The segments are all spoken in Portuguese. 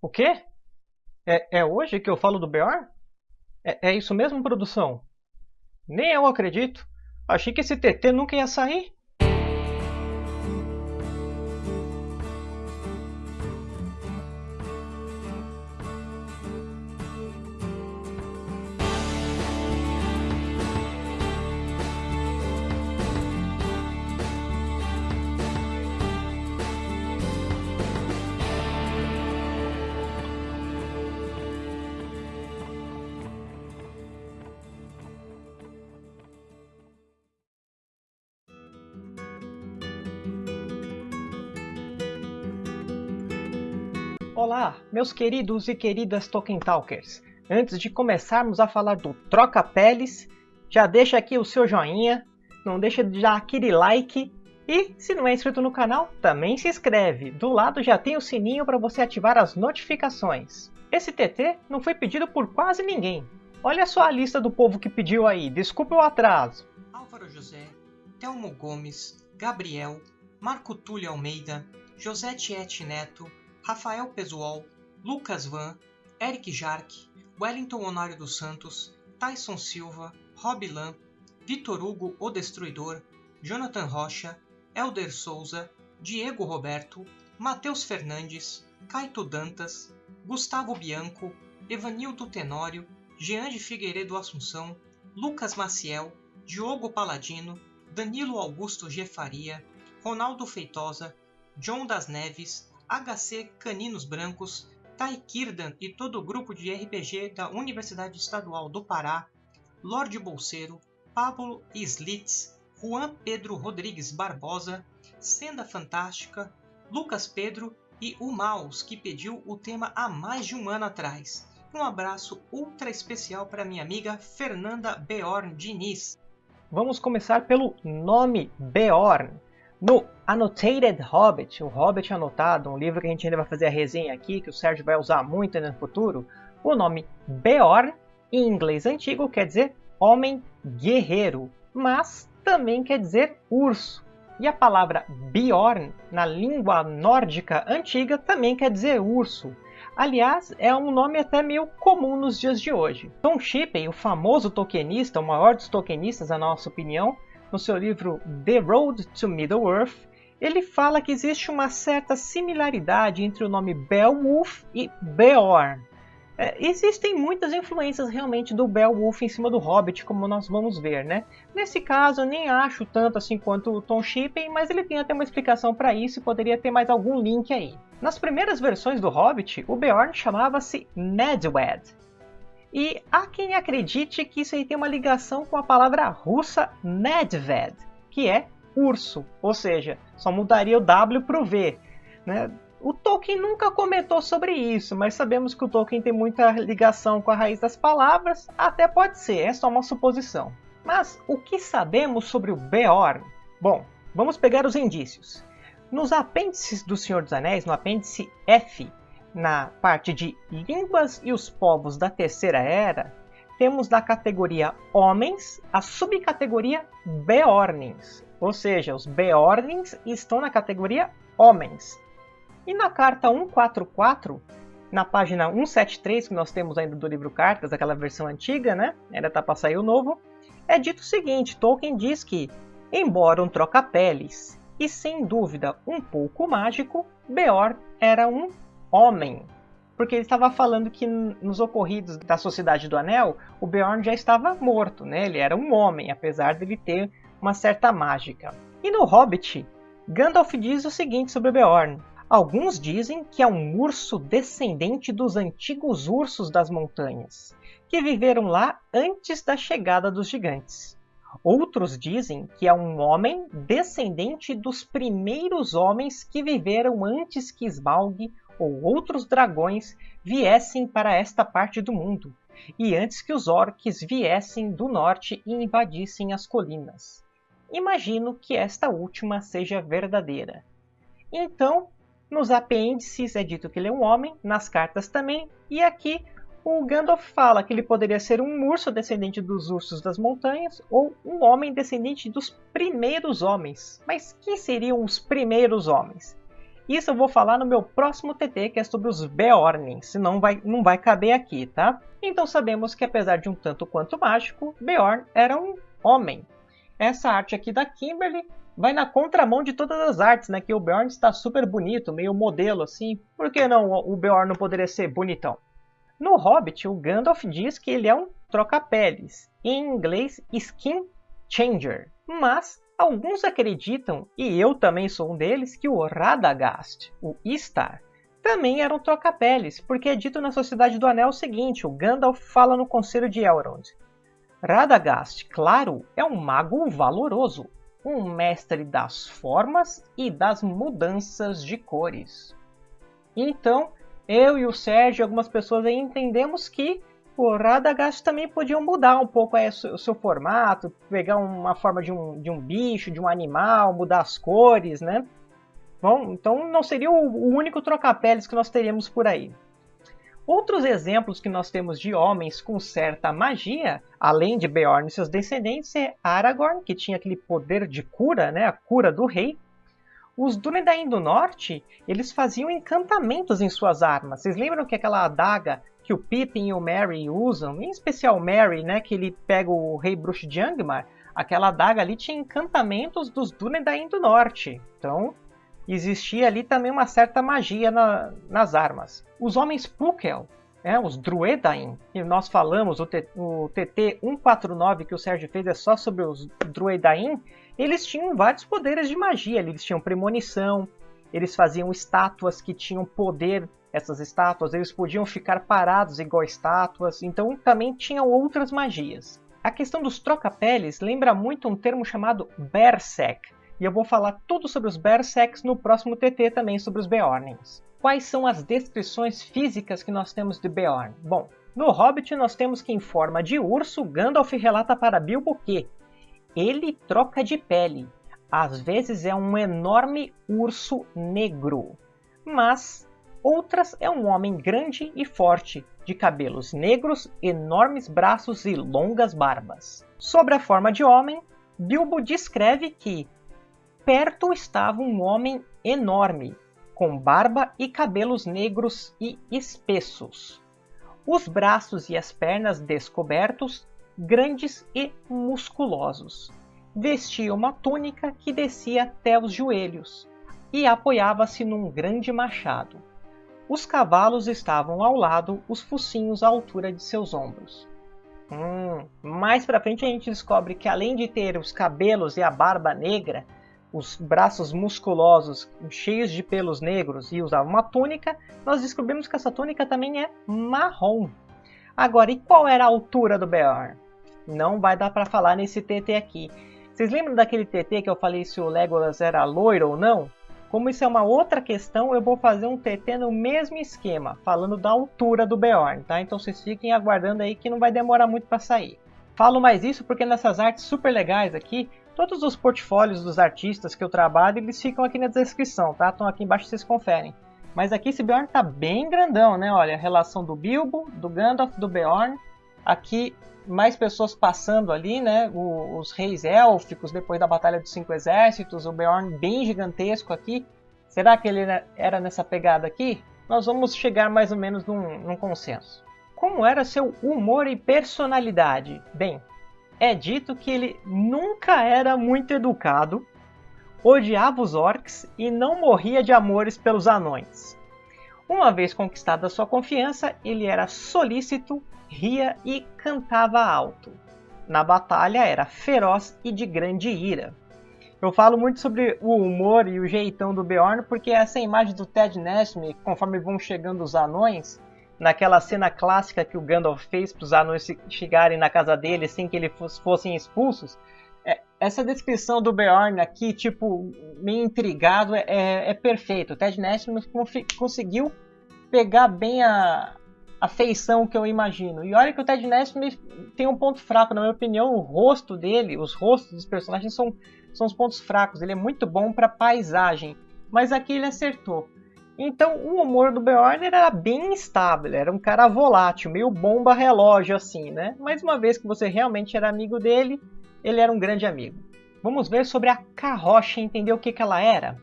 O quê? É, é hoje que eu falo do Beorn? É, é isso mesmo, produção? Nem eu acredito. Achei que esse TT nunca ia sair. Olá, meus queridos e queridas Tolkien Talkers! Antes de começarmos a falar do Troca Peles, já deixa aqui o seu joinha, não deixa de dar aquele like e, se não é inscrito no canal, também se inscreve. Do lado já tem o sininho para você ativar as notificações. Esse TT não foi pedido por quase ninguém. Olha só a lista do povo que pediu aí, desculpe o atraso. Álvaro José, Telmo Gomes, Gabriel, Marco Túlio Almeida, José Tiete Neto, Rafael Pesuol, Lucas Van, Eric Jarque, Wellington Honório dos Santos, Tyson Silva, Rob Lam, Vitor Hugo O Destruidor, Jonathan Rocha, Elder Souza, Diego Roberto, Matheus Fernandes, Caito Dantas, Gustavo Bianco, Evanildo Tenório, Jean de Figueiredo Assunção, Lucas Maciel, Diogo Paladino, Danilo Augusto G. Faria, Ronaldo Feitosa, John das Neves, HC Caninos Brancos, Taikirdan e todo o grupo de RPG da Universidade Estadual do Pará, Lorde Bolseiro, Pablo Slitz, Juan Pedro Rodrigues Barbosa, Senda Fantástica, Lucas Pedro e o Maus, que pediu o tema há mais de um ano atrás. Um abraço ultra especial para minha amiga Fernanda Beorn Diniz. Vamos começar pelo nome Beorn. No Annotated Hobbit, o Hobbit Anotado, um livro que a gente ainda vai fazer a resenha aqui, que o Sérgio vai usar muito no futuro, o nome Beorn, em inglês antigo, quer dizer homem guerreiro, mas também quer dizer urso. E a palavra Bjorn, na língua nórdica antiga, também quer dizer urso. Aliás, é um nome até meio comum nos dias de hoje. Tom Shippey, o famoso Tolkienista, o maior dos Tolkienistas, na nossa opinião, no seu livro The Road to Middle-earth, ele fala que existe uma certa similaridade entre o nome Beowulf e Beorn. É, existem muitas influências realmente do Beowulf em cima do Hobbit, como nós vamos ver, né? Nesse caso, eu nem acho tanto assim quanto o Tom Shippey, mas ele tem até uma explicação para isso e poderia ter mais algum link aí. Nas primeiras versões do Hobbit, o Beorn chamava-se Nedwed, e há quem acredite que isso aí tem uma ligação com a palavra russa medved, que é urso, ou seja, só mudaria o W para o V. Né? O Tolkien nunca comentou sobre isso, mas sabemos que o Tolkien tem muita ligação com a raiz das palavras, até pode ser, é só uma suposição. Mas o que sabemos sobre o Beorn? Bom, vamos pegar os indícios. Nos apêndices do Senhor dos Anéis, no apêndice F, na parte de línguas e os povos da Terceira Era, temos na categoria Homens a subcategoria Beornings, ou seja, os Beornings estão na categoria Homens. E na carta 144, na página 173, que nós temos ainda do livro Cartas, aquela versão antiga, né? Ainda está para sair o novo, é dito o seguinte: Tolkien diz que, embora um troca-peles e sem dúvida um pouco mágico, Beorn era um homem. Porque ele estava falando que nos ocorridos da Sociedade do Anel, o Beorn já estava morto, né? Ele era um homem, apesar de ele ter uma certa mágica. E no Hobbit, Gandalf diz o seguinte sobre Beorn. Alguns dizem que é um urso descendente dos antigos ursos das montanhas, que viveram lá antes da chegada dos gigantes. Outros dizem que é um homem descendente dos primeiros homens que viveram antes que Smaug ou outros dragões viessem para esta parte do mundo, e antes que os orques viessem do norte e invadissem as colinas. Imagino que esta última seja verdadeira. Então, nos apêndices é dito que ele é um homem, nas cartas também, e aqui o Gandalf fala que ele poderia ser um urso descendente dos ursos das montanhas ou um homem descendente dos primeiros homens. Mas quem seriam os primeiros homens? Isso eu vou falar no meu próximo TT, que é sobre os Beorn, senão vai, não vai caber aqui, tá? Então sabemos que apesar de um tanto quanto mágico, Beorn era um homem. Essa arte aqui da Kimberly vai na contramão de todas as artes, né? Que o Beorn está super bonito, meio modelo assim. Por que não o Beorn não poderia ser bonitão? No Hobbit, o Gandalf diz que ele é um troca-peles, em inglês skin changer. Mas alguns acreditam, e eu também sou um deles, que o Radagast, o Istar, também era um troca-peles, porque é dito na Sociedade do Anel o seguinte, o Gandalf fala no Conselho de Elrond. Radagast, claro, é um mago valoroso, um mestre das formas e das mudanças de cores. Então, eu e o Sérgio e algumas pessoas aí entendemos que o Radagast também podiam mudar um pouco aí o seu formato, pegar uma forma de um, de um bicho, de um animal, mudar as cores, né? Bom, então não seria o, o único troca-peles que nós teríamos por aí. Outros exemplos que nós temos de homens com certa magia, além de Beorn e seus descendentes, é Aragorn, que tinha aquele poder de cura, né, a cura do rei. Os Dúnedain do Norte, eles faziam encantamentos em suas armas. Vocês lembram que aquela adaga que o Pippin e o Merry usam, em especial o Merry, né, que ele pega o rei bruxo de Angmar, aquela adaga ali tinha encantamentos dos Dúnedain do Norte. Então, existia ali também uma certa magia na, nas armas. Os homens Pukel, é, os Druedain, que nós falamos, o, o TT 149 que o Sérgio fez é só sobre os Druedain, eles tinham vários poderes de magia, eles tinham premonição, eles faziam estátuas que tinham poder, essas estátuas, eles podiam ficar parados igual estátuas, então também tinham outras magias. A questão dos troca-peles lembra muito um termo chamado Berserk, e eu vou falar tudo sobre os Berserks no próximo TT também sobre os Beornings. Quais são as descrições físicas que nós temos de Beorn? Bom, no Hobbit nós temos que em forma de urso, Gandalf relata para Bilbo que ele troca de pele. Às vezes é um enorme urso negro, mas outras é um homem grande e forte, de cabelos negros, enormes braços e longas barbas. Sobre a forma de homem, Bilbo descreve que Perto estava um homem enorme, com barba e cabelos negros e espessos. Os braços e as pernas descobertos, grandes e musculosos. Vestia uma túnica que descia até os joelhos e apoiava-se num grande machado. Os cavalos estavam ao lado, os focinhos à altura de seus ombros. Hum, mais para frente a gente descobre que além de ter os cabelos e a barba negra, os braços musculosos, cheios de pelos negros e usava uma túnica, nós descobrimos que essa túnica também é marrom. Agora, e qual era a altura do Beorn? Não vai dar para falar nesse TT aqui. Vocês lembram daquele TT que eu falei se o Legolas era loiro ou não? Como isso é uma outra questão, eu vou fazer um TT no mesmo esquema, falando da altura do Beorn, tá? Então vocês fiquem aguardando aí que não vai demorar muito para sair. Falo mais isso porque nessas artes super legais aqui, Todos os portfólios dos artistas que eu trabalho, eles ficam aqui na descrição, tá? Estão aqui embaixo, vocês conferem. Mas aqui esse Beorn tá bem grandão, né? Olha, a relação do Bilbo, do Gandalf, do Beorn. Aqui, mais pessoas passando ali, né? O, os reis élficos, depois da Batalha dos Cinco Exércitos. O Beorn bem gigantesco aqui. Será que ele era nessa pegada aqui? Nós vamos chegar mais ou menos num, num consenso. Como era seu humor e personalidade? Bem, é dito que ele nunca era muito educado, odiava os orcs e não morria de amores pelos anões. Uma vez conquistada sua confiança, ele era solícito, ria e cantava alto. Na batalha era feroz e de grande ira. Eu falo muito sobre o humor e o jeitão do Beorn porque essa imagem do Ted Nesme, conforme vão chegando os anões, naquela cena clássica que o Gandalf fez para os anões chegarem na casa dele sem que eles fossem expulsos. É, essa descrição do Beorn aqui, tipo, meio intrigado, é, é, é perfeito. O Ted Nesbitt conseguiu pegar bem a, a feição que eu imagino. E olha que o Ted Nesbitt tem um ponto fraco, na minha opinião, o rosto dele, os rostos dos personagens são, são os pontos fracos. Ele é muito bom para paisagem, mas aqui ele acertou. Então o humor do Beorn era bem instável, era um cara volátil, meio bomba relógio assim, né? Mas uma vez que você realmente era amigo dele, ele era um grande amigo. Vamos ver sobre a carrocha e entender o que, que ela era.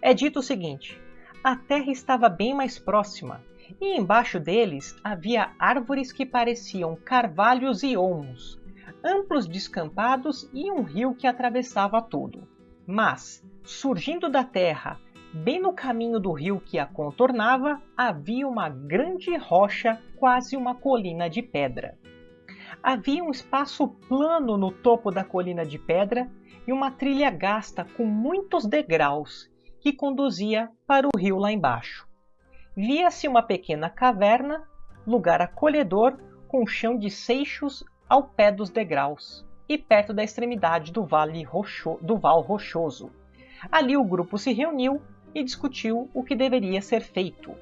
É dito o seguinte: a terra estava bem mais próxima, e embaixo deles havia árvores que pareciam carvalhos e olmos, amplos descampados e um rio que atravessava tudo. Mas, surgindo da terra, bem no caminho do rio que a contornava, havia uma grande rocha, quase uma colina de pedra. Havia um espaço plano no topo da colina de pedra e uma trilha gasta com muitos degraus que conduzia para o rio lá embaixo. Via-se uma pequena caverna, lugar acolhedor com chão de seixos ao pé dos degraus e perto da extremidade do, vale rocho, do Val Rochoso. Ali o grupo se reuniu e discutiu o que deveria ser feito.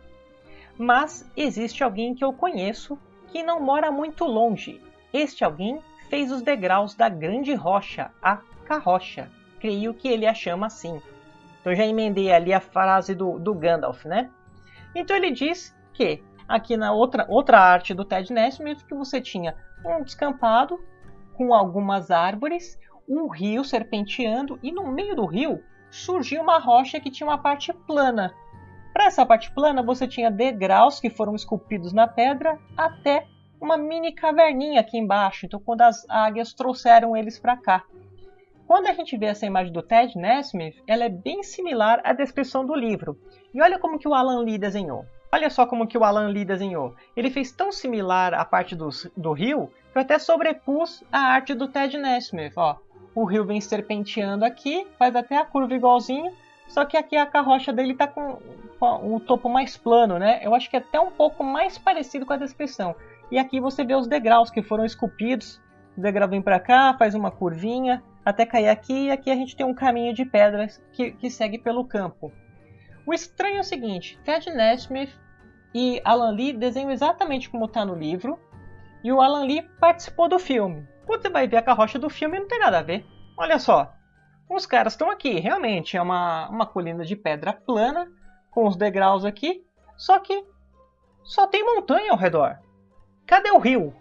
Mas existe alguém que eu conheço que não mora muito longe. Este alguém fez os degraus da grande rocha, a carrocha. Creio que ele a chama assim. Então já emendei ali a frase do, do Gandalf, né? Então ele diz que aqui na outra, outra arte do Ted Nesmith que você tinha um descampado com algumas árvores, um rio serpenteando e no meio do rio surgiu uma rocha que tinha uma parte plana. Para essa parte plana você tinha degraus que foram esculpidos na pedra até uma mini caverninha aqui embaixo. Então quando as águias trouxeram eles para cá. Quando a gente vê essa imagem do Ted Nesmith, ela é bem similar à descrição do livro. E olha como que o Alan Lee desenhou. Olha só como que o Alan Lee desenhou. Ele fez tão similar a parte do, do rio que eu até sobrepus a arte do Ted Nesmith. Ó, o rio vem serpenteando aqui, faz até a curva igualzinho, só que aqui a carrocha dele está com, com o topo mais plano, né? Eu acho que é até um pouco mais parecido com a descrição. E aqui você vê os degraus que foram esculpidos. O degrau vem para cá, faz uma curvinha, até cair aqui, e aqui a gente tem um caminho de pedras que, que segue pelo campo. O estranho é o seguinte, Ted Nesmith e Alan Lee desenham exatamente como está no livro, e o Alan Lee participou do filme. Quando você vai ver a carrocha do filme, não tem nada a ver. Olha só, os caras estão aqui, realmente é uma, uma colina de pedra plana, com os degraus aqui, só que só tem montanha ao redor. Cadê o rio?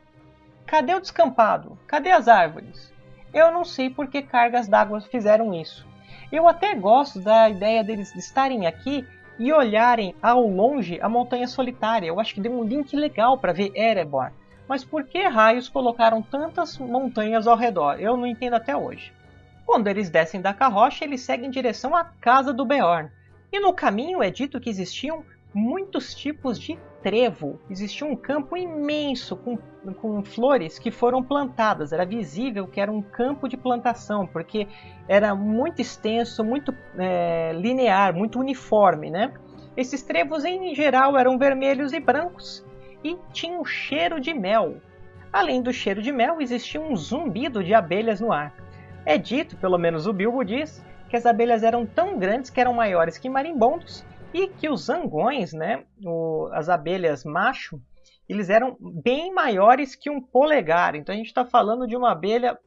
Cadê o descampado? Cadê as árvores? Eu não sei por que cargas d'água fizeram isso. Eu até gosto da ideia deles estarem aqui e olharem ao longe a Montanha Solitária. Eu acho que deu um link legal para ver Erebor. Mas por que raios colocaram tantas montanhas ao redor? Eu não entendo até hoje. Quando eles descem da carroça, eles seguem em direção à casa do Beorn. E no caminho é dito que existiam muitos tipos de trevo. Existia um campo imenso com, com flores que foram plantadas. Era visível que era um campo de plantação, porque era muito extenso, muito é, linear, muito uniforme. Né? Esses trevos, em geral, eram vermelhos e brancos e tinham cheiro de mel. Além do cheiro de mel, existia um zumbido de abelhas no ar. É dito, pelo menos o Bilbo diz, que as abelhas eram tão grandes que eram maiores que marimbondos que os zangões, né, o, as abelhas macho, eles eram bem maiores que um polegar. Então a gente está falando de uma abelha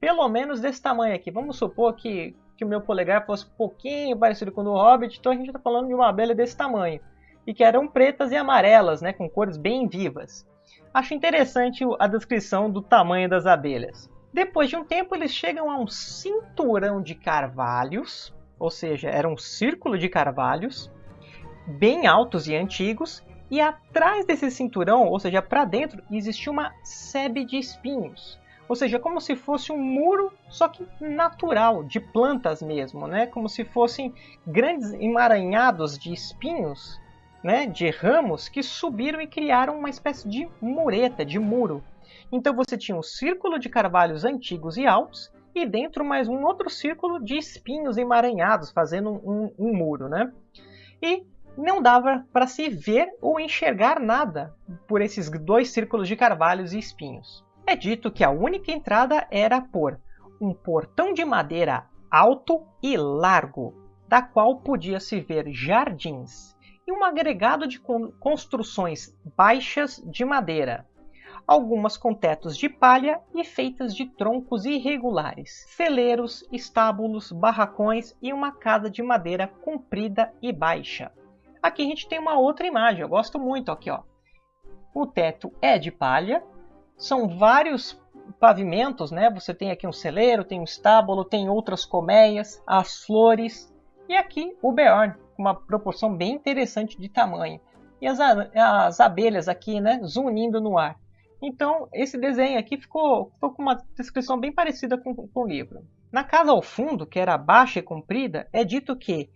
pelo menos desse tamanho aqui. Vamos supor que, que o meu polegar fosse um pouquinho parecido com o do Hobbit, então a gente está falando de uma abelha desse tamanho. E que eram pretas e amarelas, né, com cores bem vivas. Acho interessante a descrição do tamanho das abelhas. Depois de um tempo, eles chegam a um cinturão de carvalhos, ou seja, era um círculo de carvalhos, bem altos e antigos, e atrás desse cinturão, ou seja, para dentro, existia uma sebe de espinhos. Ou seja, como se fosse um muro, só que natural, de plantas mesmo, né? Como se fossem grandes emaranhados de espinhos, né? De ramos que subiram e criaram uma espécie de mureta, de muro. Então você tinha um círculo de carvalhos antigos e altos e dentro mais um outro círculo de espinhos emaranhados, fazendo um, um, muro, né? E não dava para se ver ou enxergar nada por esses dois círculos de carvalhos e espinhos. É dito que a única entrada era por um portão de madeira alto e largo, da qual podia-se ver jardins, e um agregado de construções baixas de madeira, algumas com tetos de palha e feitas de troncos irregulares, celeiros, estábulos, barracões e uma casa de madeira comprida e baixa. Aqui a gente tem uma outra imagem, eu gosto muito aqui, ó. O teto é de palha, são vários pavimentos, né? Você tem aqui um celeiro, tem um estábulo, tem outras colmeias, as flores. E aqui o Beorn, uma proporção bem interessante de tamanho. E as, as abelhas aqui, né, zunindo no ar. Então, esse desenho aqui ficou, ficou com uma descrição bem parecida com, com o livro. Na casa ao fundo, que era baixa e comprida, é dito que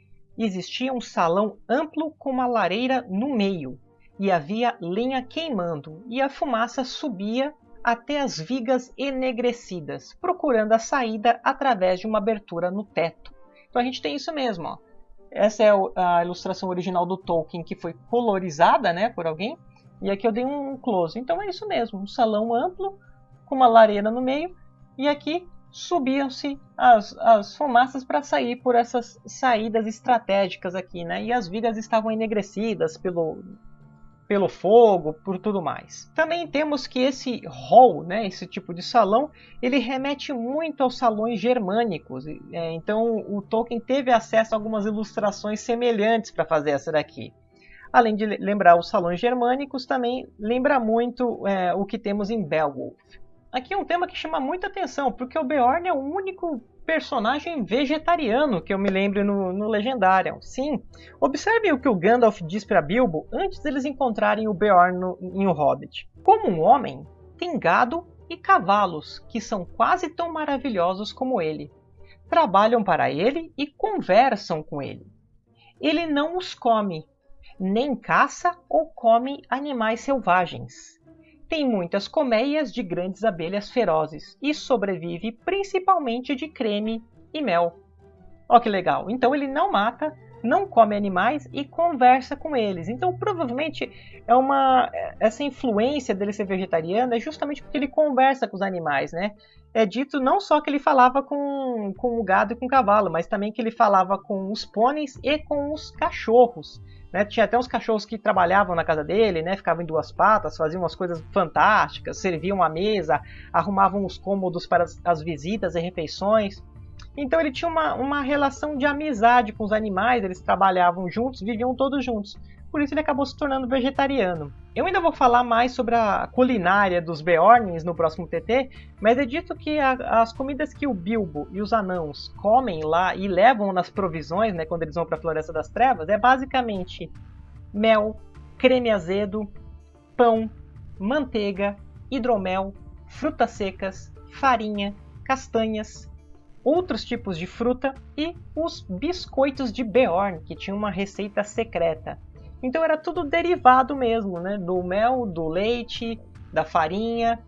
existia um salão amplo com uma lareira no meio, e havia lenha queimando, e a fumaça subia até as vigas enegrecidas, procurando a saída através de uma abertura no teto. Então a gente tem isso mesmo. Ó. Essa é a ilustração original do Tolkien, que foi colorizada né, por alguém, e aqui eu dei um close. Então é isso mesmo, um salão amplo, com uma lareira no meio, e aqui subiam-se as, as fumaças para sair por essas saídas estratégicas aqui, né? E as vigas estavam enegrecidas pelo, pelo fogo, por tudo mais. Também temos que esse hall, né, esse tipo de salão, ele remete muito aos salões germânicos. É, então o Tolkien teve acesso a algumas ilustrações semelhantes para fazer essa daqui. Além de lembrar os salões germânicos, também lembra muito é, o que temos em Beowulf. Aqui é um tema que chama muita atenção, porque o Beorn é o único personagem vegetariano que eu me lembro no, no Legendarium. Sim, observe o que o Gandalf diz para Bilbo antes deles encontrarem o Beorn no, em O Hobbit. Como um homem, tem gado e cavalos, que são quase tão maravilhosos como ele. Trabalham para ele e conversam com ele. Ele não os come, nem caça ou come animais selvagens. Tem muitas colmeias de grandes abelhas ferozes e sobrevive principalmente de creme e mel. Olha que legal! Então ele não mata, não come animais e conversa com eles. Então provavelmente é uma essa influência dele ser vegetariano é justamente porque ele conversa com os animais, né? É dito não só que ele falava com, com o gado e com o cavalo, mas também que ele falava com os pôneis e com os cachorros. Né? Tinha até uns cachorros que trabalhavam na casa dele, né? ficavam em duas patas, faziam umas coisas fantásticas, serviam a mesa, arrumavam os cômodos para as, as visitas e refeições. Então ele tinha uma, uma relação de amizade com os animais, eles trabalhavam juntos, viviam todos juntos por isso ele acabou se tornando vegetariano. Eu ainda vou falar mais sobre a culinária dos Beornings no próximo TT, mas é dito que a, as comidas que o Bilbo e os anãos comem lá e levam nas provisões, né, quando eles vão para a Floresta das Trevas, é basicamente mel, creme azedo, pão, manteiga, hidromel, frutas secas, farinha, castanhas, outros tipos de fruta e os biscoitos de Beorn, que tinha uma receita secreta. Então era tudo derivado mesmo, né? Do mel, do leite, da farinha,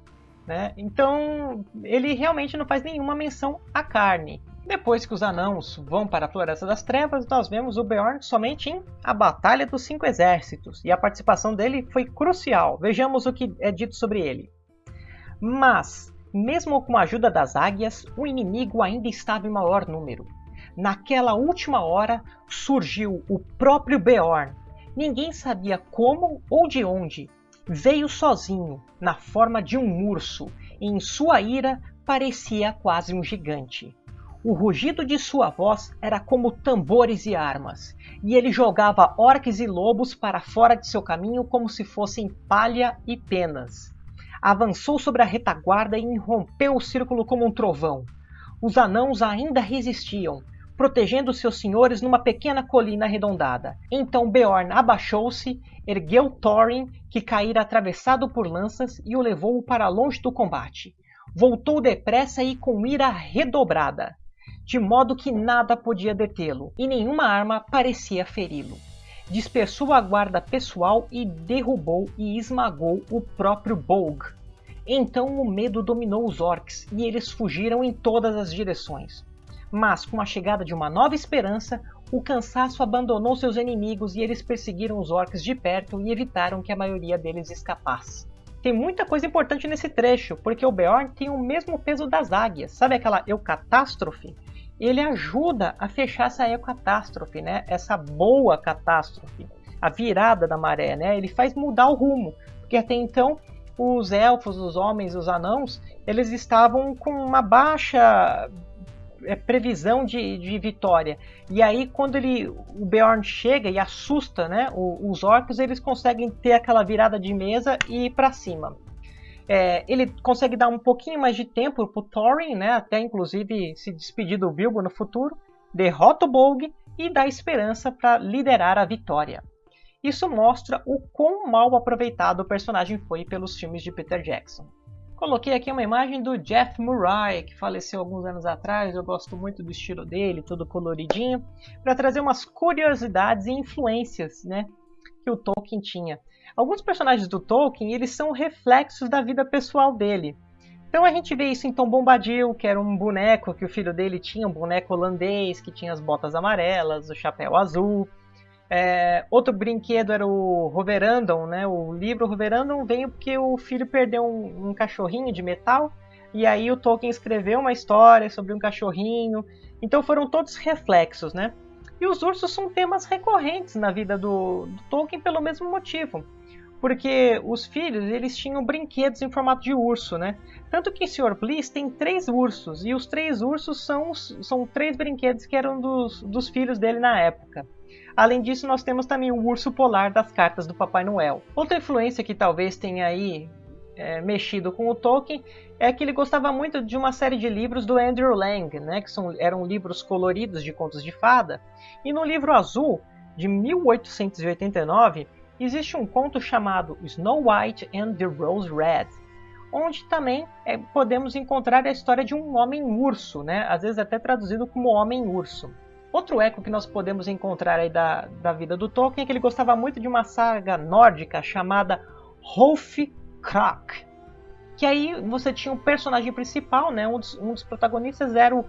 né? Então ele realmente não faz nenhuma menção à carne. Depois que os anãos vão para a Floresta das Trevas, nós vemos o Beorn somente em A Batalha dos Cinco Exércitos, e a participação dele foi crucial. Vejamos o que é dito sobre ele. Mas, mesmo com a ajuda das águias, o inimigo ainda estava em maior número. Naquela última hora surgiu o próprio Beorn, Ninguém sabia como ou de onde. Veio sozinho, na forma de um urso, e em sua ira parecia quase um gigante. O rugido de sua voz era como tambores e armas, e ele jogava orques e lobos para fora de seu caminho como se fossem palha e penas. Avançou sobre a retaguarda e irrompeu o círculo como um trovão. Os anãos ainda resistiam, protegendo seus senhores numa pequena colina arredondada. Então Beorn abaixou-se, ergueu Thorin, que caíra atravessado por lanças, e o levou para longe do combate. Voltou depressa e com ira redobrada, de modo que nada podia detê-lo, e nenhuma arma parecia feri-lo. Dispersou a guarda pessoal e derrubou e esmagou o próprio Bolg. Então o medo dominou os orcs e eles fugiram em todas as direções. Mas, com a chegada de uma nova esperança, o cansaço abandonou seus inimigos e eles perseguiram os orcs de perto e evitaram que a maioria deles escapasse. Tem muita coisa importante nesse trecho, porque o Beorn tem o mesmo peso das águias. Sabe aquela eucatástrofe? Ele ajuda a fechar essa eucatástrofe, né? Essa boa catástrofe, a virada da maré, né? Ele faz mudar o rumo, porque até então os elfos, os homens, os anãos, eles estavam com uma baixa é, previsão de, de vitória. E aí, quando ele, o Beorn chega e assusta né, os orcs, eles conseguem ter aquela virada de mesa e ir para cima. É, ele consegue dar um pouquinho mais de tempo pro Thorin, né, até inclusive se despedir do Bilbo no futuro, derrota o Bolg e da esperança para liderar a vitória. Isso mostra o quão mal aproveitado o personagem foi pelos filmes de Peter Jackson. Coloquei aqui uma imagem do Jeff Murray, que faleceu alguns anos atrás. Eu gosto muito do estilo dele, todo coloridinho, para trazer umas curiosidades e influências né, que o Tolkien tinha. Alguns personagens do Tolkien eles são reflexos da vida pessoal dele. Então a gente vê isso em Tom Bombadil, que era um boneco que o filho dele tinha, um boneco holandês que tinha as botas amarelas, o chapéu azul. É, outro brinquedo era o Roverandon, né? O livro Roverandon veio porque o filho perdeu um, um, cachorrinho de metal e aí o Tolkien escreveu uma história sobre um cachorrinho. Então foram todos reflexos, né? E os ursos são temas recorrentes na vida do, do Tolkien pelo mesmo motivo porque os filhos eles tinham brinquedos em formato de urso, né? Tanto que em Sr. Bliss tem três ursos, e os três ursos são, são três brinquedos que eram dos, dos filhos dele na época. Além disso, nós temos também o urso polar das cartas do Papai Noel. Outra influência que talvez tenha aí é, mexido com o Tolkien é que ele gostava muito de uma série de livros do Andrew Lang, né, que são, eram livros coloridos de contos de fada. E no livro azul, de 1889, existe um conto chamado Snow White and the Rose Red, onde também é, podemos encontrar a história de um homem-urso, né? às vezes até traduzido como homem-urso. Outro eco que nós podemos encontrar aí da, da vida do Tolkien é que ele gostava muito de uma saga nórdica chamada Hrolfkrak, que aí você tinha um personagem principal, né? um, dos, um dos protagonistas era o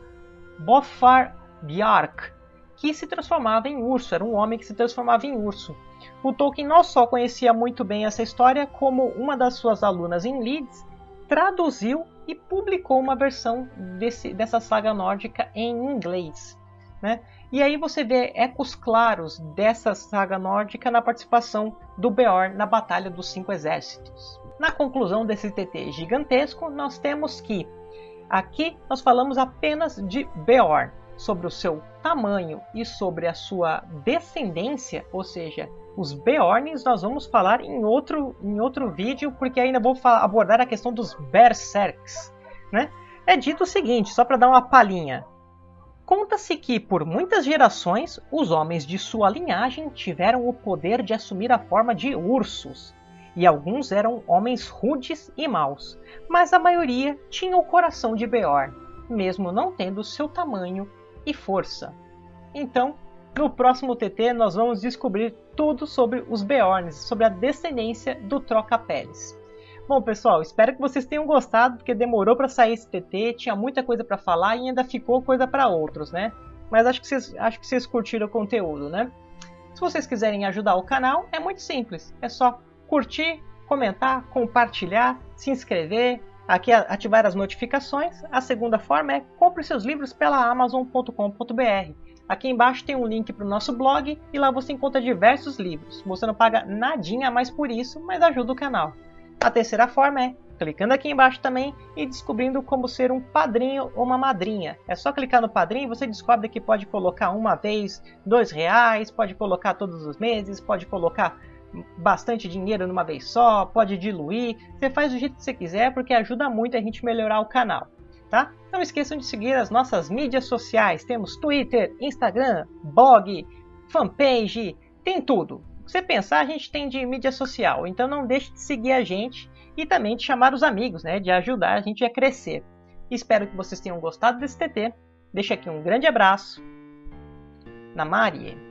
Bofar Bjark, que se transformava em urso, era um homem que se transformava em urso. O Tolkien não só conhecia muito bem essa história, como uma das suas alunas em Leeds traduziu e publicou uma versão desse, dessa saga nórdica em inglês. Né? E aí você vê ecos claros dessa saga nórdica na participação do Beorn na Batalha dos Cinco Exércitos. Na conclusão desse TT gigantesco, nós temos que aqui nós falamos apenas de Beorn, sobre o seu tamanho e sobre a sua descendência, ou seja, os Beorns nós vamos falar em outro, em outro vídeo, porque ainda vou abordar a questão dos Berserks. Né? É dito o seguinte, só para dar uma palhinha. Conta-se que, por muitas gerações, os homens de sua linhagem tiveram o poder de assumir a forma de ursos, e alguns eram homens rudes e maus, mas a maioria tinha o coração de Beorn, mesmo não tendo seu tamanho e força. Então, no próximo TT nós vamos descobrir tudo sobre os Beorns, sobre a descendência do Troca-Peles. Bom, pessoal, espero que vocês tenham gostado, porque demorou para sair esse TT, tinha muita coisa para falar e ainda ficou coisa para outros, né? Mas acho que, vocês, acho que vocês curtiram o conteúdo, né? Se vocês quiserem ajudar o canal, é muito simples. É só curtir, comentar, compartilhar, se inscrever, Aqui ativar as notificações. A segunda forma é compre seus livros pela amazon.com.br. Aqui embaixo tem um link para o nosso blog e lá você encontra diversos livros. Você não paga nadinha a mais por isso, mas ajuda o canal. A terceira forma é clicando aqui embaixo também e descobrindo como ser um padrinho ou uma madrinha. É só clicar no padrinho e você descobre que pode colocar uma vez, dois reais, pode colocar todos os meses, pode colocar bastante dinheiro numa vez só, pode diluir, você faz do jeito que você quiser porque ajuda muito a gente melhorar o canal, tá? Não esqueçam de seguir as nossas mídias sociais, temos Twitter, Instagram, blog, fanpage, tem tudo. Se você pensar, a gente tem de mídia social, então não deixe de seguir a gente e também de chamar os amigos, né, de ajudar a gente a crescer. Espero que vocês tenham gostado desse TT. Deixo aqui um grande abraço. Na Marie.